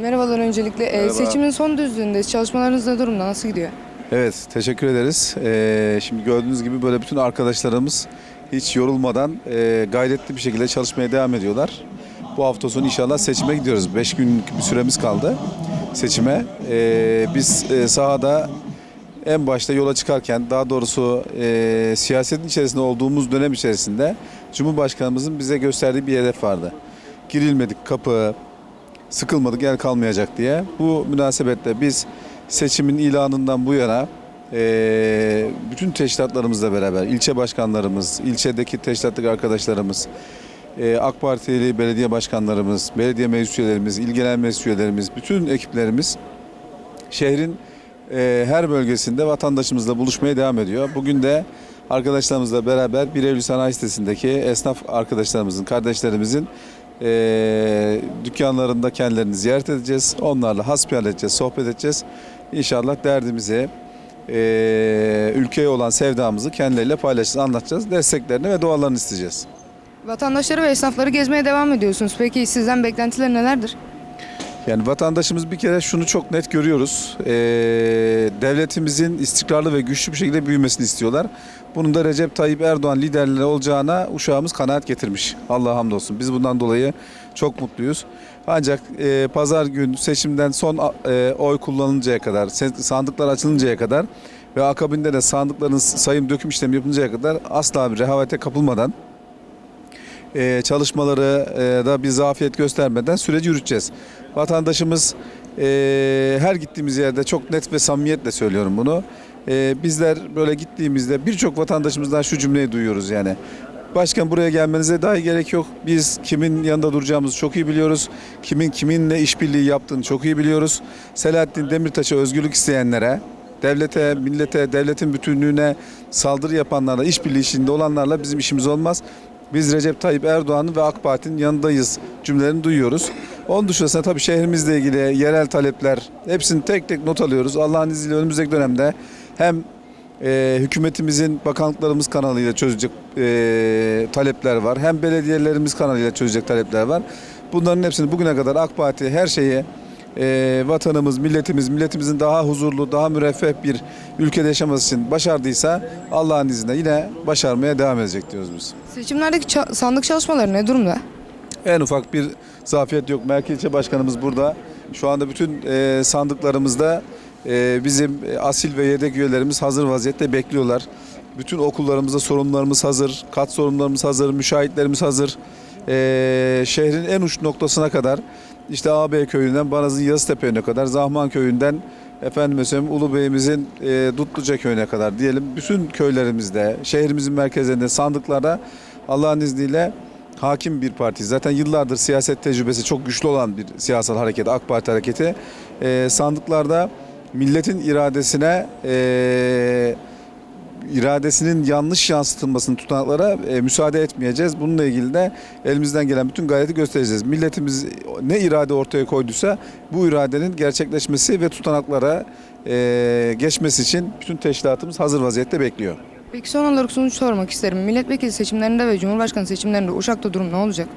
Merhabalar öncelikle. Ee, Merhaba. seçimin son düzlüğündeyiz. Çalışmalarınız ne durumda? Nasıl gidiyor? Evet, teşekkür ederiz. Ee, şimdi gördüğünüz gibi böyle bütün arkadaşlarımız hiç yorulmadan e, gayretli bir şekilde çalışmaya devam ediyorlar. Bu hafta sonu inşallah seçime gidiyoruz. 5 günlük bir süremiz kaldı seçime. Ee, biz e, sahada en başta yola çıkarken, daha doğrusu e, siyasetin içerisinde olduğumuz dönem içerisinde Cumhurbaşkanımızın bize gösterdiği bir hedef vardı. Girilmedik kapı, sıkılmadık yer kalmayacak diye. Bu münasebetle biz seçimin ilanından bu yana eee, bütün teşkilatlarımızla beraber ilçe başkanlarımız, ilçedeki teşkilattaki arkadaşlarımız, eee, AK Partili belediye başkanlarımız, belediye meclis üyelerimiz, il genel meclis üyelerimiz, bütün ekiplerimiz şehrin eee, her bölgesinde vatandaşımızla buluşmaya devam ediyor. Bugün de arkadaşlarımızla beraber Bir Eylül Sanayi Sitesi'ndeki esnaf arkadaşlarımızın, kardeşlerimizin eee, dükkanlarında kendilerini ziyaret edeceğiz. Onlarla hasbihal edeceğiz, sohbet edeceğiz. İnşallah derdimizi, eee, ülkeye olan sevdamızı kendileriyle paylaşacağız, anlatacağız. Desteklerini ve dualarını isteyeceğiz. Vatandaşları ve esnafları gezmeye devam ediyorsunuz. Peki sizden beklentiler nelerdir? Yani vatandaşımız bir kere şunu çok net görüyoruz. Ee, devletimizin istikrarlı ve güçlü bir şekilde büyümesini istiyorlar. Bunun da Recep Tayyip Erdoğan liderliği olacağına uşağımız kanaat getirmiş. Allah'a hamdolsun. Biz bundan dolayı çok mutluyuz. Ancak e, pazar gün seçimden son e, oy kullanılıncaya kadar, sandıklar açılıncaya kadar ve akabinde de sandıkların sayım döküm işlemi yapılıncaya kadar asla bir rehavete kapılmadan e, çalışmaları e, da bir zafiyet göstermeden süreci yürüteceğiz. Vatandaşımız e, her gittiğimiz yerde çok net ve samimiyetle söylüyorum bunu. E, bizler böyle gittiğimizde birçok vatandaşımızdan şu cümleyi duyuyoruz yani. Başkan buraya gelmenize dahi gerek yok. Biz kimin yanında duracağımızı çok iyi biliyoruz. Kimin kiminle işbirliği yaptığını çok iyi biliyoruz. Selahattin Demirtaş'a özgürlük isteyenlere, devlete, millete, devletin bütünlüğüne saldırı yapanlarla, işbirliği içinde olanlarla bizim işimiz olmaz. Biz Recep Tayyip Erdoğan'ın ve AK Parti'nin yanındayız cümlelerini duyuyoruz. Onun dışında tabii şehrimizle ilgili yerel talepler hepsini tek tek not alıyoruz. Allah'ın izniyle önümüzdeki dönemde hem e, hükümetimizin bakanlıklarımız kanalıyla çözecek e, talepler var. Hem belediyelerimiz kanalıyla çözecek talepler var. Bunların hepsini bugüne kadar AK Parti her şeyi e, vatanımız, milletimiz, milletimizin daha huzurlu, daha müreffeh bir ülkede yaşaması için başardıysa Allah'ın izniyle yine başarmaya devam edecek diyoruz biz. Seçimlerdeki ça- sandık çalışmaları ne durumda? En ufak bir zafiyet yok. Merkez İlçe Başkanımız burada. Şu anda bütün e, sandıklarımızda e, bizim asil ve yedek üyelerimiz hazır vaziyette bekliyorlar. Bütün okullarımızda sorunlarımız hazır, kat sorunlarımız hazır, müşahitlerimiz hazır. E, şehrin en uç noktasına kadar işte AB köyünden Banaz'ın Yazıtepe'ne kadar, Zahman köyünden efendim söyleyeyim Ulubey'imizin e, Dutluca köyüne kadar diyelim bütün köylerimizde, şehrimizin merkezlerinde sandıklarda Allah'ın izniyle hakim bir parti. Zaten yıllardır siyaset tecrübesi çok güçlü olan bir siyasal hareket, AK Parti hareketi. Ee, sandıklarda milletin iradesine e, iradesinin yanlış yansıtılmasını tutanaklara e, müsaade etmeyeceğiz. Bununla ilgili de elimizden gelen bütün gayreti göstereceğiz. Milletimiz ne irade ortaya koyduysa bu iradenin gerçekleşmesi ve tutanaklara e, geçmesi için bütün teşkilatımız hazır vaziyette bekliyor. Peki son olarak sonuç sormak isterim. Milletvekili seçimlerinde ve Cumhurbaşkanı seçimlerinde Uşak'ta durum ne olacak?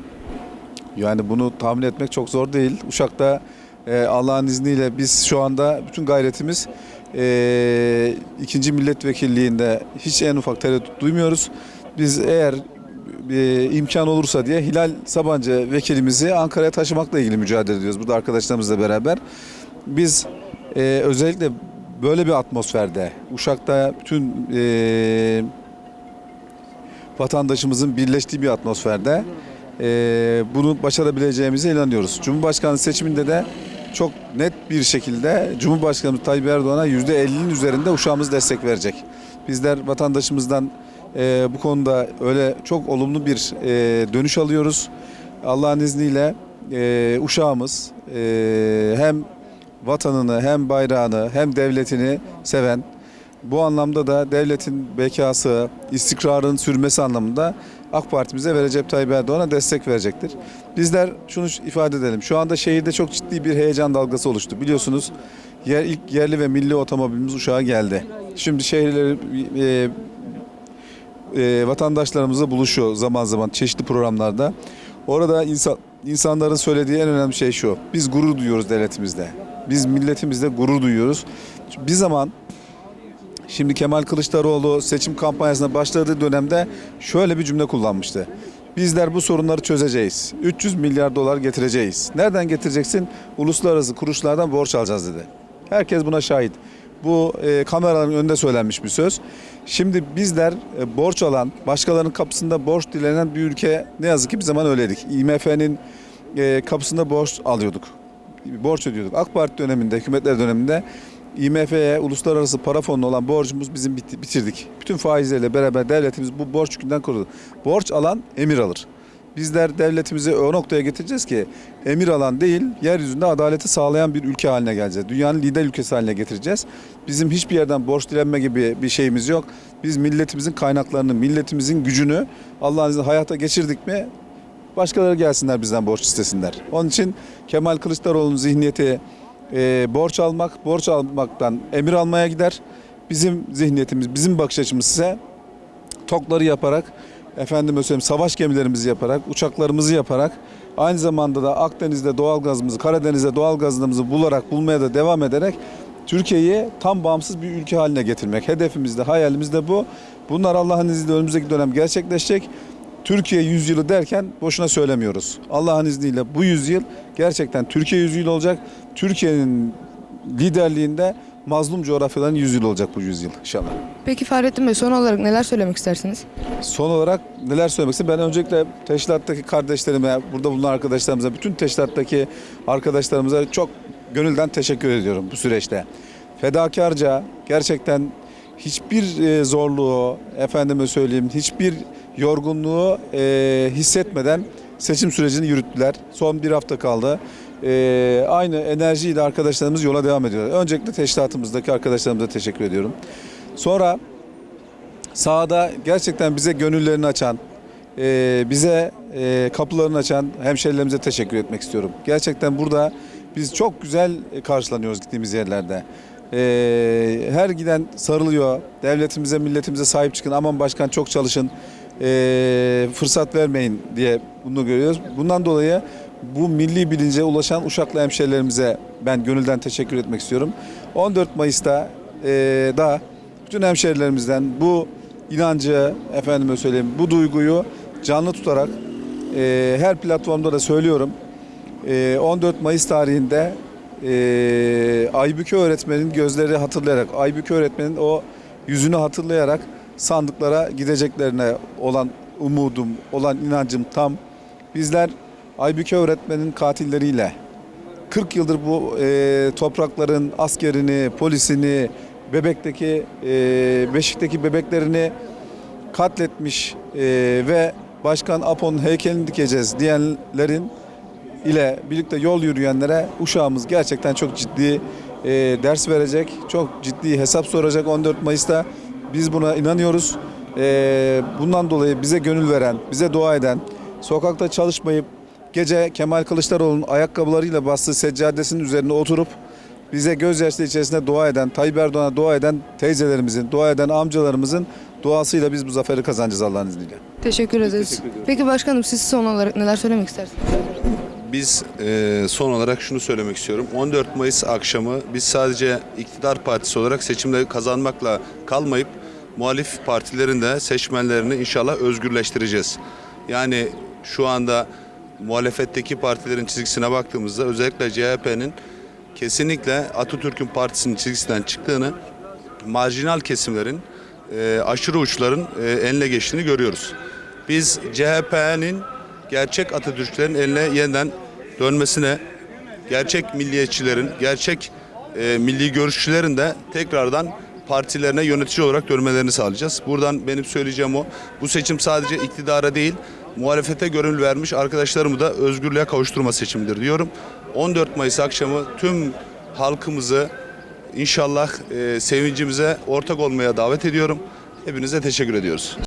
Yani bunu tahmin etmek çok zor değil. Uşak'ta e, Allah'ın izniyle biz şu anda bütün gayretimiz e, ikinci milletvekilliğinde hiç en ufak tereddüt duymuyoruz. Biz eğer e, imkan olursa diye Hilal Sabancı vekilimizi Ankara'ya taşımakla ilgili mücadele ediyoruz. Burada arkadaşlarımızla beraber. Biz e, özellikle böyle bir atmosferde Uşak'ta bütün e, vatandaşımızın birleştiği bir atmosferde e, bunu başarabileceğimize inanıyoruz. Cumhurbaşkanı seçiminde de çok net bir şekilde Cumhurbaşkanımız Tayyip Erdoğan'a %50'nin üzerinde uşağımız destek verecek. Bizler vatandaşımızdan e, bu konuda öyle çok olumlu bir e, dönüş alıyoruz. Allah'ın izniyle e, uşağımız e, hem vatanını hem bayrağını hem devletini seven bu anlamda da devletin bekası, istikrarın sürmesi anlamında AK Parti'mize ve Recep Tayyip Erdoğan'a destek verecektir. Bizler şunu ifade edelim. Şu anda şehirde çok ciddi bir heyecan dalgası oluştu. Biliyorsunuz yer, ilk yerli ve milli otomobilimiz Uşak'a geldi. Şimdi şehirleri e, e, vatandaşlarımızla buluşuyor zaman zaman çeşitli programlarda. Orada insan insanların söylediği en önemli şey şu. Biz gurur duyuyoruz devletimizde. Biz milletimizde gurur duyuyoruz. Bir zaman Şimdi Kemal Kılıçdaroğlu seçim kampanyasına başladığı dönemde şöyle bir cümle kullanmıştı. Bizler bu sorunları çözeceğiz. 300 milyar dolar getireceğiz. Nereden getireceksin? Uluslararası kuruluşlardan borç alacağız dedi. Herkes buna şahit. Bu e, kameraların önünde söylenmiş bir söz. Şimdi bizler e, borç alan, başkalarının kapısında borç dilenen bir ülke ne yazık ki bir zaman öyleydik. IMF'nin e, kapısında borç alıyorduk. Borç ödüyorduk. AK Parti döneminde, hükümetler döneminde IMF'ye, uluslararası para fonuna olan borcumuz bizim bitirdik. Bütün faizlerle beraber devletimiz bu borç yükünden korudu. Borç alan emir alır. Bizler devletimizi o noktaya getireceğiz ki emir alan değil, yeryüzünde adaleti sağlayan bir ülke haline geleceğiz. Dünyanın lider ülkesi haline getireceğiz. Bizim hiçbir yerden borç dilenme gibi bir şeyimiz yok. Biz milletimizin kaynaklarını, milletimizin gücünü Allah'ın izniyle hayata geçirdik mi başkaları gelsinler bizden borç istesinler. Onun için Kemal Kılıçdaroğlu'nun zihniyeti e, borç almak, borç almaktan emir almaya gider. Bizim zihniyetimiz, bizim bakış açımız ise tokları yaparak, efendim söyleyeyim savaş gemilerimizi yaparak, uçaklarımızı yaparak, aynı zamanda da Akdeniz'de doğalgazımızı, Karadeniz'de doğalgazımızı bularak, bulmaya da devam ederek Türkiye'yi tam bağımsız bir ülke haline getirmek. Hedefimiz de, hayalimiz de bu. Bunlar Allah'ın izniyle önümüzdeki dönem gerçekleşecek. Türkiye yüzyılı derken boşuna söylemiyoruz. Allah'ın izniyle bu yüzyıl gerçekten Türkiye yüzyılı olacak. Türkiye'nin liderliğinde mazlum coğrafyaların yüzyılı olacak bu yüzyıl inşallah. Peki Fahrettin Bey son olarak neler söylemek istersiniz? Son olarak neler söylemek istedim? Ben öncelikle teşkilattaki kardeşlerime, burada bulunan arkadaşlarımıza, bütün teşkilattaki arkadaşlarımıza çok gönülden teşekkür ediyorum bu süreçte. Fedakarca gerçekten hiçbir e, zorluğu, efendime söyleyeyim, hiçbir yorgunluğu e, hissetmeden seçim sürecini yürüttüler. Son bir hafta kaldı. E, aynı enerjiyle arkadaşlarımız yola devam ediyorlar. Öncelikle teşkilatımızdaki arkadaşlarımıza teşekkür ediyorum. Sonra sahada gerçekten bize gönüllerini açan, e, bize e, kapılarını açan hemşerilerimize teşekkür etmek istiyorum. Gerçekten burada biz çok güzel karşılanıyoruz gittiğimiz yerlerde. E, her giden sarılıyor. Devletimize, milletimize sahip çıkın. Aman başkan çok çalışın. E, fırsat vermeyin diye bunu görüyoruz. Bundan dolayı bu milli bilince ulaşan Uşaklı hemşerilerimize ben gönülden teşekkür etmek istiyorum. 14 Mayıs'ta e, da bütün hemşerilerimizden bu inancı, efendime söyleyeyim, bu duyguyu canlı tutarak e, her platformda da söylüyorum. E, 14 Mayıs tarihinde e, Aybüke öğretmenin gözleri hatırlayarak, Aybüke öğretmenin o yüzünü hatırlayarak sandıklara gideceklerine olan umudum, olan inancım tam. Bizler Aybüke öğretmenin katilleriyle 40 yıldır bu e, toprakların askerini, polisini, bebekteki, e, beşikteki bebeklerini katletmiş e, ve Başkan Apo'nun heykelini dikeceğiz diyenlerin ile birlikte yol yürüyenlere uşağımız gerçekten çok ciddi e, ders verecek, çok ciddi hesap soracak 14 Mayıs'ta. Biz buna inanıyoruz. E, bundan dolayı bize gönül veren, bize dua eden, sokakta çalışmayıp gece Kemal Kılıçdaroğlu'nun ayakkabılarıyla bastığı seccadesinin üzerine oturup bize gözyaşları içerisinde dua eden, Tayyip Erdoğan'a dua eden teyzelerimizin, dua eden amcalarımızın duasıyla biz bu zaferi kazanacağız Allah'ın izniyle. Teşekkür ederiz. teşekkür. Peki başkanım siz son olarak neler söylemek istersiniz? Biz e, son olarak şunu söylemek istiyorum. 14 Mayıs akşamı biz sadece iktidar partisi olarak seçimleri kazanmakla kalmayıp muhalif partilerin de seçmenlerini inşallah özgürleştireceğiz. Yani şu anda muhalefetteki partilerin çizgisine baktığımızda özellikle CHP'nin kesinlikle Atatürk'ün partisinin çizgisinden çıktığını, marjinal kesimlerin, e, aşırı uçların e, eline geçtiğini görüyoruz. Biz CHP'nin gerçek Atatürklerin eline yeniden dönmesine, gerçek milliyetçilerin, gerçek e, milli görüşçülerin de tekrardan partilerine yönetici olarak dönmelerini sağlayacağız. Buradan benim söyleyeceğim o. Bu seçim sadece iktidara değil, muhalefete gönül vermiş arkadaşlarımı da özgürlüğe kavuşturma seçimidir diyorum. 14 Mayıs akşamı tüm halkımızı inşallah e, sevincimize ortak olmaya davet ediyorum. Hepinize teşekkür ediyoruz.